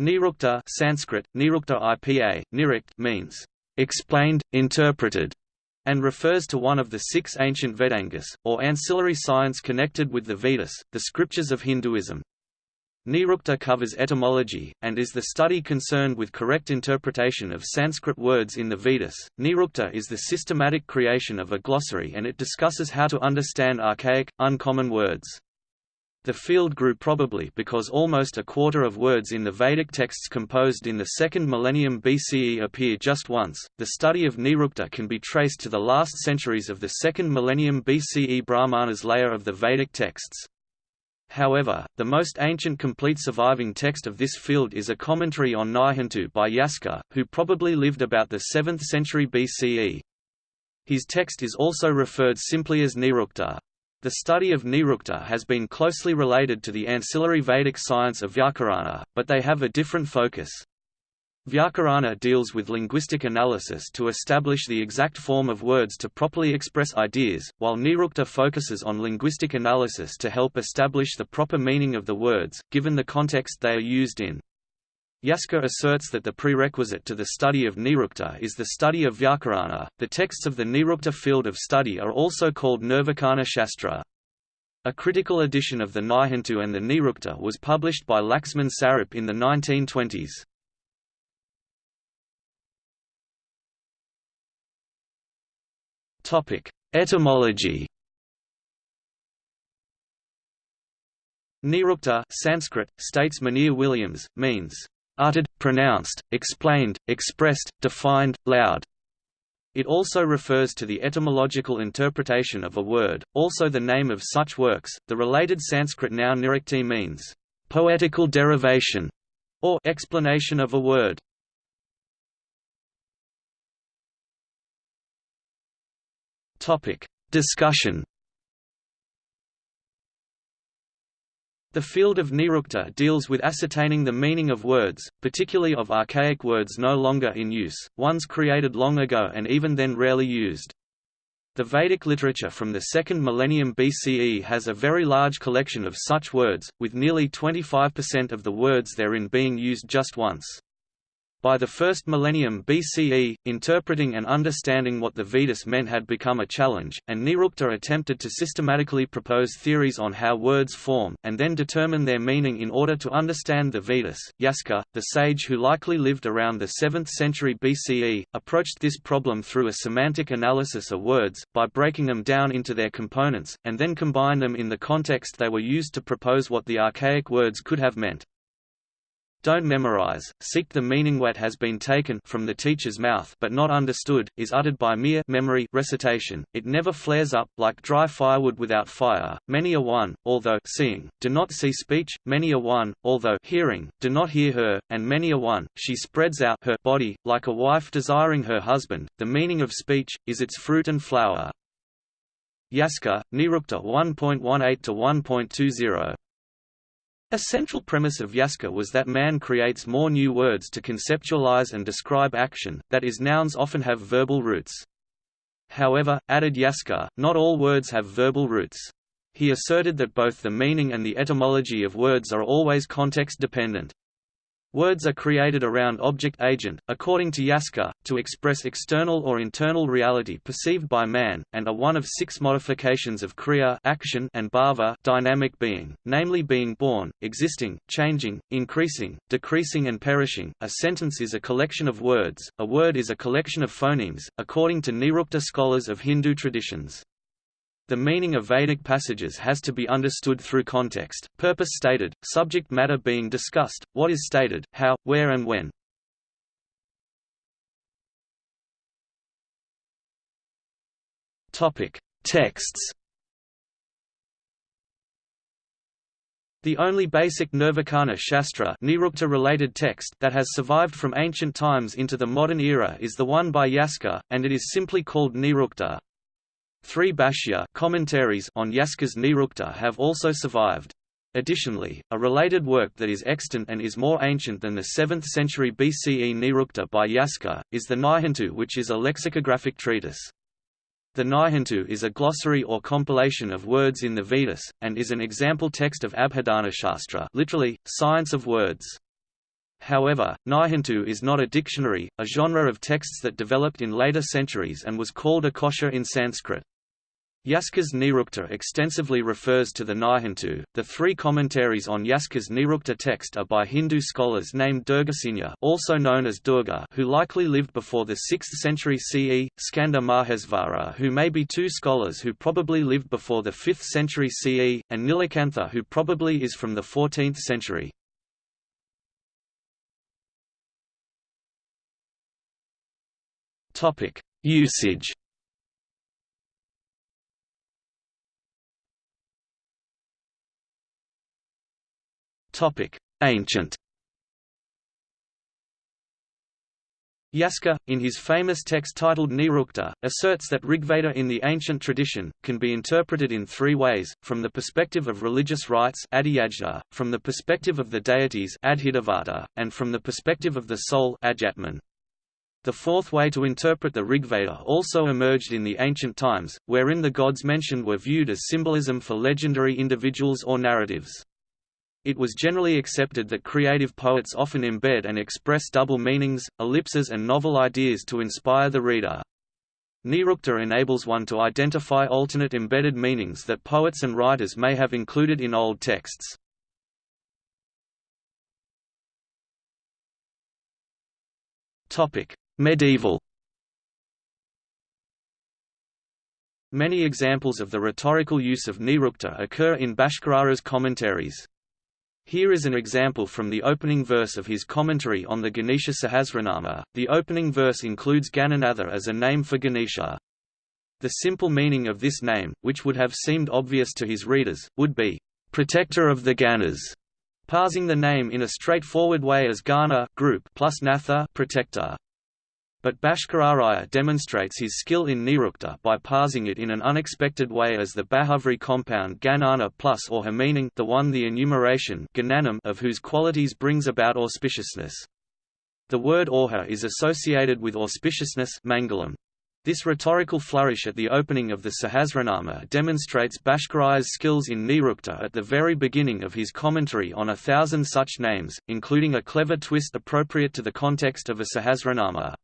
Nirukta Sanskrit, Nirukta IPA, Nirikt means, "...explained, interpreted", and refers to one of the six ancient Vedangas, or ancillary science connected with the Vedas, the scriptures of Hinduism. Nirukta covers etymology, and is the study concerned with correct interpretation of Sanskrit words in the Vedas. Nirukta is the systematic creation of a glossary and it discusses how to understand archaic, uncommon words. The field grew probably because almost a quarter of words in the Vedic texts composed in the second millennium BCE appear just once. The study of Nirukta can be traced to the last centuries of the second millennium BCE Brahmanas layer of the Vedic texts. However, the most ancient complete surviving text of this field is a commentary on Nighantu by Yaska, who probably lived about the 7th century BCE. His text is also referred simply as Nirukta. The study of Nirukta has been closely related to the ancillary Vedic science of Vyakarana, but they have a different focus. Vyakarana deals with linguistic analysis to establish the exact form of words to properly express ideas, while Nirukta focuses on linguistic analysis to help establish the proper meaning of the words, given the context they are used in. Yaska asserts that the prerequisite to the study of Nirukta is the study of Vyakarana. The texts of the Nirukta field of study are also called Nirvakana Shastra. A critical edition of the Nighantu and the Nirukta was published by Laxman Sarup in the 1920s. Topic: Etymology. Nirukta Sanskrit, states Monier Williams, means uttered, pronounced, explained, expressed, defined, loud. It also refers to the etymological interpretation of a word, also the name of such works. The related Sanskrit noun nirukti means poetical derivation or explanation of a word. Topic: Discussion The field of Nirukta deals with ascertaining the meaning of words, particularly of archaic words no longer in use, ones created long ago and even then rarely used. The Vedic literature from the second millennium BCE has a very large collection of such words, with nearly 25% of the words therein being used just once. By the first millennium BCE, interpreting and understanding what the Vedas meant had become a challenge, and Nirukta attempted to systematically propose theories on how words form, and then determine their meaning in order to understand the Vedas. Yaska, the sage who likely lived around the 7th century BCE, approached this problem through a semantic analysis of words, by breaking them down into their components, and then combine them in the context they were used to propose what the archaic words could have meant. Don't memorize, seek the meaning what has been taken from the teacher's mouth but not understood, is uttered by mere memory recitation, it never flares up, like dry firewood without fire, many a one, although seeing, do not see speech, many a one, although hearing, do not hear her, and many a one, she spreads out her body, like a wife desiring her husband, the meaning of speech, is its fruit and flower. Yaska, Nirukta 1.18 to 1.20 a central premise of Yaska was that man creates more new words to conceptualize and describe action, that is nouns often have verbal roots. However, added Yaska, not all words have verbal roots. He asserted that both the meaning and the etymology of words are always context-dependent. Words are created around object-agent, according to Yaska, to express external or internal reality perceived by man, and are one of six modifications of kriya action and bhava dynamic being, namely being born, existing, changing, increasing, decreasing and perishing. A sentence is a collection of words, a word is a collection of phonemes, according to Nirukta scholars of Hindu traditions. The meaning of Vedic passages has to be understood through context, purpose stated, subject matter being discussed, what is stated, how, where and when. Texts. The only basic Nirvakana Shastra related text that has survived from ancient times into the modern era is the one by Yaska, and it is simply called Nirukta. Three Bhashya commentaries on Yaska's Nirukta have also survived. Additionally, a related work that is extant and is more ancient than the 7th century BCE Nirukta by Yaska, is the Nighantu which is a lexicographic treatise. The Nighantu is a glossary or compilation of words in the Vedas, and is an example text of Abhidhana Shastra literally, science of words. However, Nighantu is not a dictionary, a genre of texts that developed in later centuries and was called a kosha in Sanskrit. Yaska's Nirukta extensively refers to the Nighantu. The three commentaries on Yaska's Nirukta text are by Hindu scholars named Durgasena, also known as Durga, who likely lived before the 6th century CE, Skanda Mahesvara, who may be two scholars who probably lived before the 5th century CE, and Nilakantha, who probably is from the 14th century. Topic: Usage. Ancient. Yaska, in his famous text titled Nirukta, asserts that Rigveda in the ancient tradition, can be interpreted in three ways, from the perspective of religious rites from the perspective of the deities and from the perspective of the soul. The fourth way to interpret the Rigveda also emerged in the ancient times, wherein the gods mentioned were viewed as symbolism for legendary individuals or narratives. It was generally accepted that creative poets often embed and express double meanings, ellipses and novel ideas to inspire the reader. Nirukta enables one to identify alternate embedded meanings that poets and writers may have included in old texts. Medieval Many examples of the rhetorical use of Nirukta occur in Bhaskararaya's commentaries. Here is an example from the opening verse of his commentary on the Ganesha Sahasranama. The opening verse includes Gananatha as a name for Ganesha. The simple meaning of this name, which would have seemed obvious to his readers, would be, protector of the Ganas, parsing the name in a straightforward way as Gana group plus Natha protector. But Bhaskararaya demonstrates his skill in Nirukta by parsing it in an unexpected way as the Bahuvri compound Ganana plus arha meaning the one the enumeration Gananam of whose qualities brings about auspiciousness. The word arha is associated with auspiciousness mangalam. This rhetorical flourish at the opening of the Sahasranama demonstrates Bhaskararaya's skills in Nirukta at the very beginning of his commentary on a thousand such names, including a clever twist appropriate to the context of a Sahasranama.